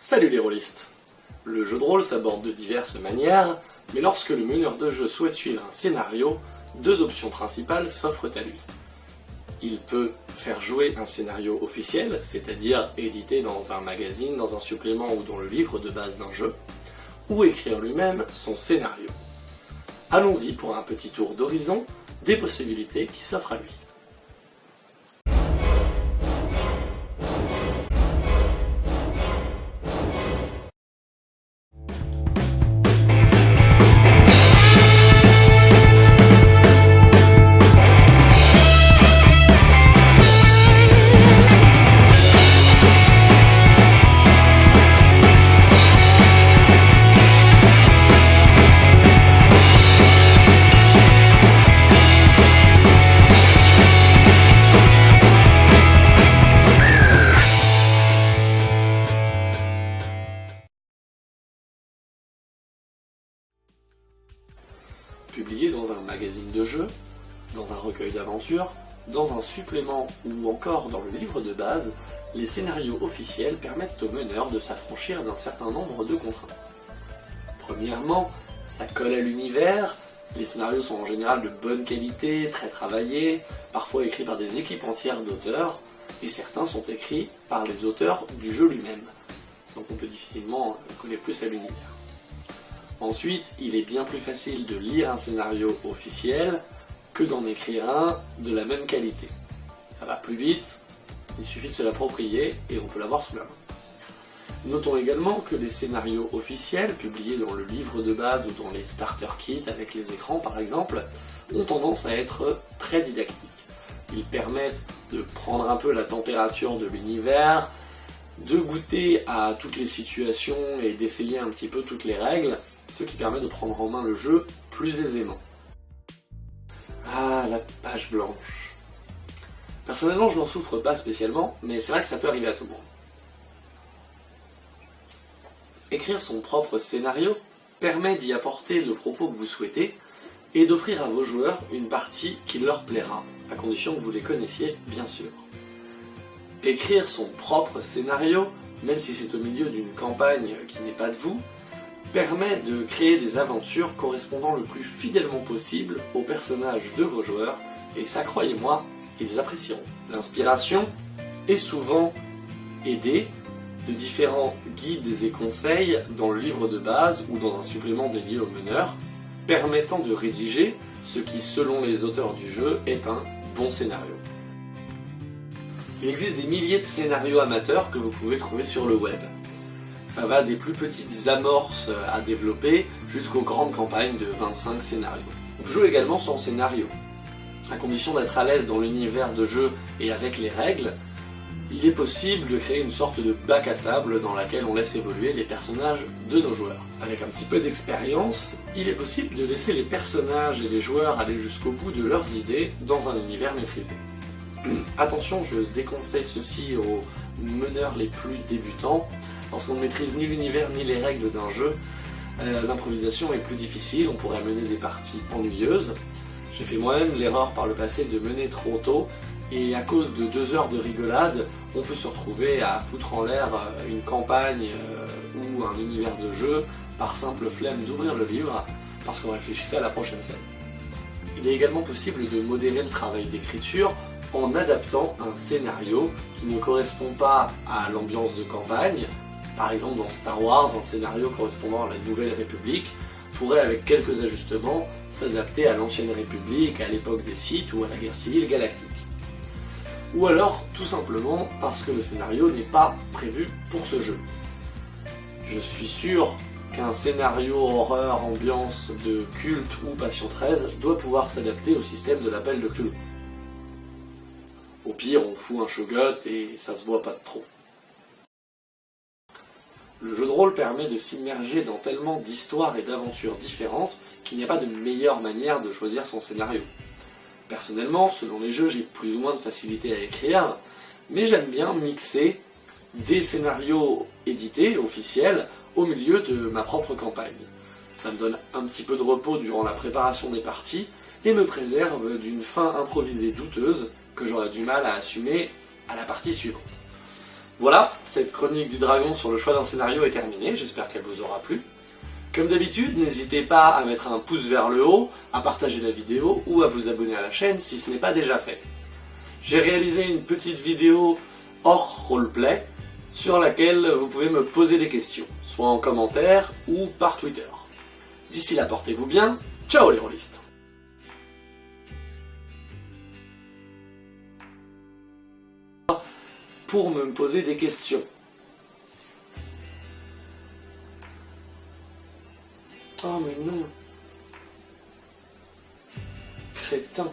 Salut les rôlistes Le jeu de rôle s'aborde de diverses manières, mais lorsque le meneur de jeu souhaite suivre un scénario, deux options principales s'offrent à lui. Il peut faire jouer un scénario officiel, c'est-à-dire édité dans un magazine, dans un supplément ou dans le livre de base d'un jeu, ou écrire lui-même son scénario. Allons-y pour un petit tour d'horizon des possibilités qui s'offrent à lui. De jeu, dans un recueil d'aventures, dans un supplément ou encore dans le livre de base, les scénarios officiels permettent aux meneurs de s'affranchir d'un certain nombre de contraintes. Premièrement, ça colle à l'univers, les scénarios sont en général de bonne qualité, très travaillés, parfois écrits par des équipes entières d'auteurs, et certains sont écrits par les auteurs du jeu lui-même. Donc on peut difficilement coller plus à l'univers. Ensuite, il est bien plus facile de lire un scénario officiel que d'en écrire un de la même qualité. Ça va plus vite, il suffit de se l'approprier et on peut l'avoir sous la main. Notons également que les scénarios officiels, publiés dans le livre de base ou dans les starter kits avec les écrans par exemple, ont tendance à être très didactiques. Ils permettent de prendre un peu la température de l'univers, de goûter à toutes les situations et d'essayer un petit peu toutes les règles, ce qui permet de prendre en main le jeu plus aisément. Ah, la page blanche. Personnellement, je n'en souffre pas spécialement, mais c'est vrai que ça peut arriver à tout le monde. Écrire son propre scénario permet d'y apporter le propos que vous souhaitez et d'offrir à vos joueurs une partie qui leur plaira, à condition que vous les connaissiez, bien sûr. Écrire son propre scénario, même si c'est au milieu d'une campagne qui n'est pas de vous, permet de créer des aventures correspondant le plus fidèlement possible aux personnages de vos joueurs, et ça, croyez-moi, ils apprécieront. L'inspiration est souvent aidée de différents guides et conseils dans le livre de base ou dans un supplément dédié aux meneurs, permettant de rédiger ce qui, selon les auteurs du jeu, est un bon scénario. Il existe des milliers de scénarios amateurs que vous pouvez trouver sur le web. Ça va des plus petites amorces à développer jusqu'aux grandes campagnes de 25 scénarios. On joue également sans scénario. À condition d'être à l'aise dans l'univers de jeu et avec les règles, il est possible de créer une sorte de bac à sable dans laquelle on laisse évoluer les personnages de nos joueurs. Avec un petit peu d'expérience, il est possible de laisser les personnages et les joueurs aller jusqu'au bout de leurs idées dans un univers maîtrisé. Attention, je déconseille ceci aux meneurs les plus débutants, Lorsqu'on ne maîtrise ni l'univers ni les règles d'un jeu, euh, l'improvisation est plus difficile, on pourrait mener des parties ennuyeuses. J'ai fait moi-même l'erreur par le passé de mener trop tôt, et à cause de deux heures de rigolade, on peut se retrouver à foutre en l'air euh, une campagne euh, ou un univers de jeu par simple flemme d'ouvrir le livre, parce qu'on réfléchissait à la prochaine scène. Il est également possible de modérer le travail d'écriture en adaptant un scénario qui ne correspond pas à l'ambiance de campagne, par exemple dans Star Wars, un scénario correspondant à la Nouvelle République pourrait avec quelques ajustements s'adapter à l'Ancienne République, à l'époque des Sith ou à la guerre civile galactique. Ou alors tout simplement parce que le scénario n'est pas prévu pour ce jeu. Je suis sûr qu'un scénario horreur, ambiance de culte ou Passion 13 doit pouvoir s'adapter au système de l'appel de Cthulhu. Au pire, on fout un shogot et ça se voit pas de trop. Le jeu de rôle permet de s'immerger dans tellement d'histoires et d'aventures différentes qu'il n'y a pas de meilleure manière de choisir son scénario. Personnellement, selon les jeux, j'ai plus ou moins de facilité à écrire, mais j'aime bien mixer des scénarios édités, officiels, au milieu de ma propre campagne. Ça me donne un petit peu de repos durant la préparation des parties, et me préserve d'une fin improvisée douteuse que j'aurais du mal à assumer à la partie suivante. Voilà, cette chronique du dragon sur le choix d'un scénario est terminée, j'espère qu'elle vous aura plu. Comme d'habitude, n'hésitez pas à mettre un pouce vers le haut, à partager la vidéo ou à vous abonner à la chaîne si ce n'est pas déjà fait. J'ai réalisé une petite vidéo hors roleplay sur laquelle vous pouvez me poser des questions, soit en commentaire ou par Twitter. D'ici là, portez-vous bien, ciao les rôlistes Pour me poser des questions. Oh mais non Crétin